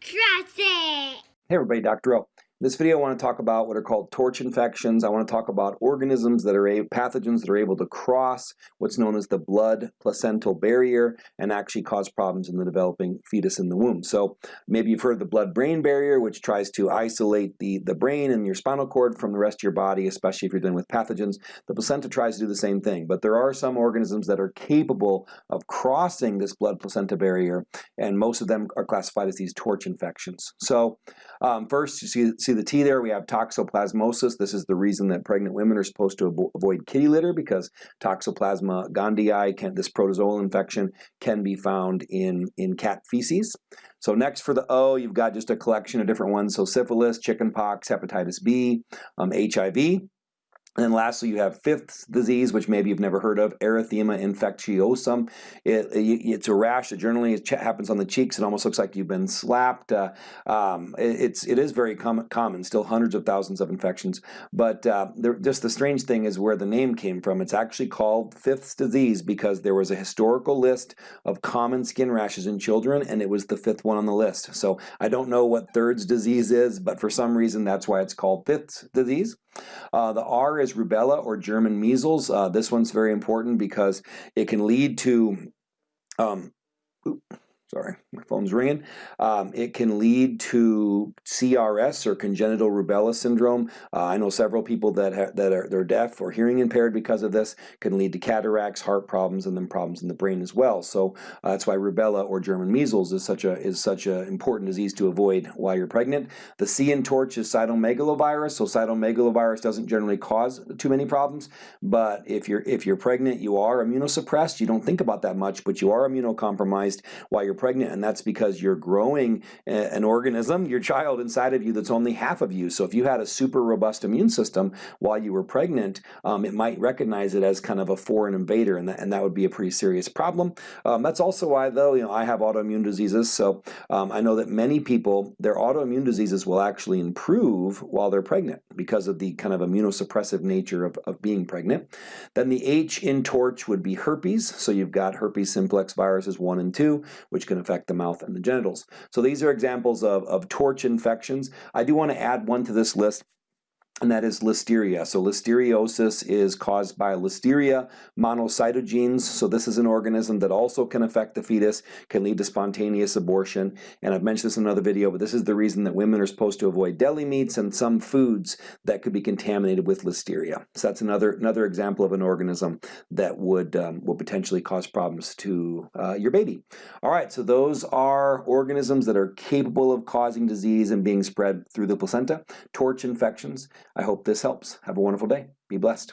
Cross it! Hey everybody, Dr. O. This video I want to talk about what are called torch infections. I want to talk about organisms that are pathogens that are able to cross what's known as the blood placental barrier and actually cause problems in the developing fetus in the womb. So maybe you've heard the blood-brain barrier which tries to isolate the, the brain and your spinal cord from the rest of your body, especially if you're dealing with pathogens. The placenta tries to do the same thing, but there are some organisms that are capable of crossing this blood placenta barrier and most of them are classified as these torch infections. So um, first you see see the T there, we have toxoplasmosis. This is the reason that pregnant women are supposed to avoid kitty litter because Toxoplasma gondii, can, this protozoal infection, can be found in, in cat feces. So next for the O, you've got just a collection of different ones. So syphilis, chickenpox, hepatitis B, um, HIV. And then lastly, you have fifth disease, which maybe you've never heard of, erythema infectiosum. It, it, it's a rash that generally happens on the cheeks. It almost looks like you've been slapped. Uh, um, it, it's, it is very com common, still hundreds of thousands of infections. But uh, there, just the strange thing is where the name came from. It's actually called fifth disease because there was a historical list of common skin rashes in children, and it was the fifth one on the list. So I don't know what third's disease is, but for some reason that's why it's called fifth disease. Uh, the R is rubella or German measles. Uh, this one's very important because it can lead to um, sorry, my phone's ringing. Um, it can lead to CRS or congenital rubella syndrome. Uh, I know several people that that are they're deaf or hearing impaired because of this. Can lead to cataracts, heart problems, and then problems in the brain as well. So uh, that's why rubella or German measles is such a is such an important disease to avoid while you're pregnant. The C in torch is cytomegalovirus. So cytomegalovirus doesn't generally cause too many problems, but if you're if you're pregnant, you are immunosuppressed. You don't think about that much, but you are immunocompromised while you're pregnant, and that's because you're growing an organism, your child inside of you that's only half of you. So if you had a super robust immune system while you were pregnant, um, it might recognize it as kind of a foreign invader, and that, and that would be a pretty serious problem. Um, that's also why, though, you know, I have autoimmune diseases, so um, I know that many people, their autoimmune diseases will actually improve while they're pregnant because of the kind of immunosuppressive nature of, of being pregnant. Then the H in torch would be herpes, so you've got herpes simplex viruses 1 and 2, can affect the mouth and the genitals. So these are examples of, of torch infections. I do want to add one to this list and that is listeria. So listeriosis is caused by listeria monocytogenes. So this is an organism that also can affect the fetus, can lead to spontaneous abortion. And I've mentioned this in another video, but this is the reason that women are supposed to avoid deli meats and some foods that could be contaminated with listeria. So that's another another example of an organism that would um, will potentially cause problems to uh, your baby. All right, so those are organisms that are capable of causing disease and being spread through the placenta. Torch infections. I hope this helps. Have a wonderful day. Be blessed.